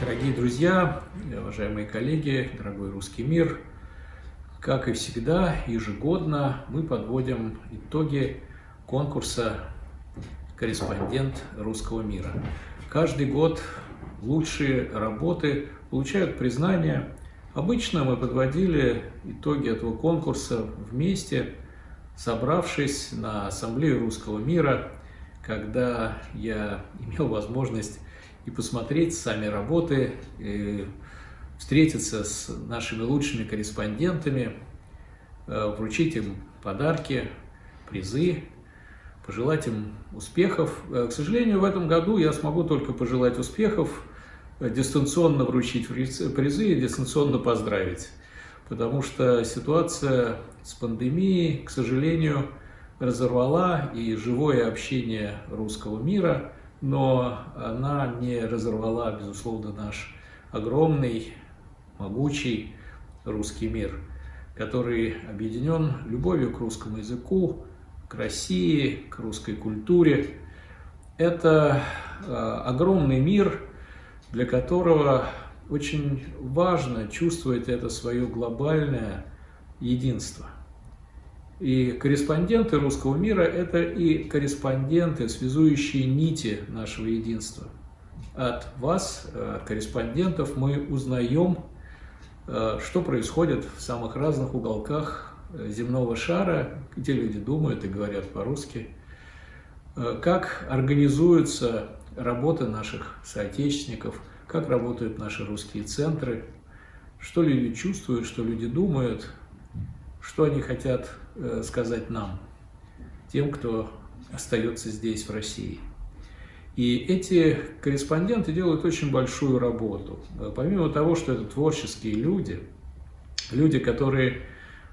Дорогие друзья, уважаемые коллеги, дорогой русский мир, как и всегда, ежегодно мы подводим итоги конкурса «Корреспондент русского мира». Каждый год лучшие работы получают признание. Обычно мы подводили итоги этого конкурса вместе, собравшись на Ассамблею русского мира, когда я имел возможность и посмотреть сами работы, и встретиться с нашими лучшими корреспондентами, э, вручить им подарки, призы, пожелать им успехов. Э, к сожалению, в этом году я смогу только пожелать успехов, э, дистанционно вручить призы и дистанционно поздравить. Потому что ситуация с пандемией, к сожалению, разорвала и живое общение русского мира, но она не разорвала, безусловно, наш огромный могучий русский мир, который объединен любовью к русскому языку, к России, к русской культуре. Это э, огромный мир, для которого очень важно чувствовать это свое глобальное единство. И корреспонденты русского мира – это и корреспонденты, связующие нити нашего единства. От вас, э, от корреспондентов, мы узнаем Э, что происходит в самых разных уголках э, земного шара, где люди думают и говорят по-русски, как организуется работа наших соотечественников, как работают наши русские центры, что люди чувствуют, что люди думают, что они хотят сказать нам, тем, кто остается здесь, в России. И эти корреспонденты делают очень большую работу. Помимо того, что это творческие люди, люди, которые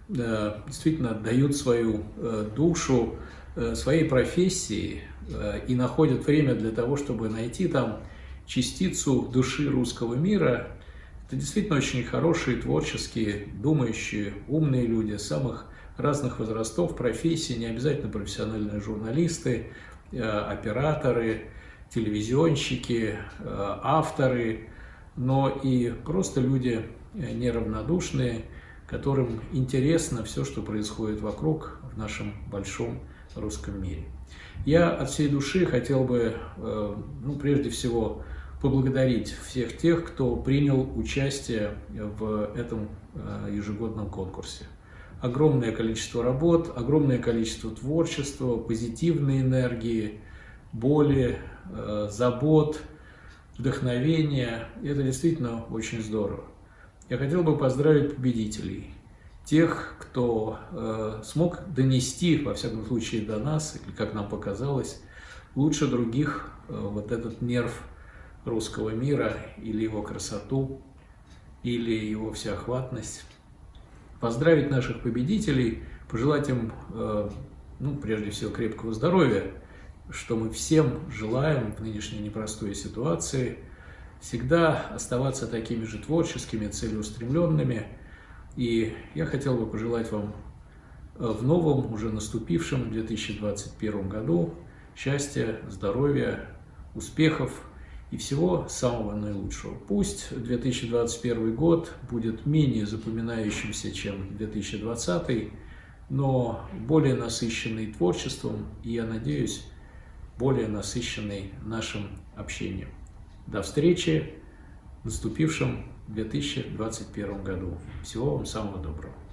э, действительно отдают свою э, душу э, своей профессии и находят время для того, чтобы найти там частицу души русского мира, это действительно очень хорошие, творческие, думающие, умные люди самых разных возрастов, профессий, не обязательно профессиональные журналисты, операторы, телевизионщики, э, авторы, но и просто люди э, неравнодушные, которым интересно все, что происходит вокруг в нашем большом русском мире. Я от всей души хотел бы, э, ну, прежде всего, поблагодарить всех тех, кто принял участие в этом ежегодном конкурсе. Огромное количество работ, огромное количество творчества, позитивной энергии, боли, Э, забот, вдохновения. Это действительно очень здорово. Я хотел бы поздравить победителей, тех, кто э, смог донести, во всяком случае, до нас, или как нам показалось, лучше других э, вот этот нерв русского мира или его красоту, или его всеохватность. Поздравить наших победителей, пожелать им, э, ну, прежде всего, крепкого здоровья, что мы всем желаем в нынешней непростой ситуации всегда оставаться такими же творческими, целеустремленными. И я хотел бы пожелать вам э, в новом, уже наступившем 2021 году счастья, здоровья, успехов и всего самого наилучшего. Пусть 2021 год будет менее запоминающимся, чем 2020, но более насыщенный творчеством, и я надеюсь, более насыщенный нашим общением. До встречи в наступившем 2021 году. Всего вам самого доброго.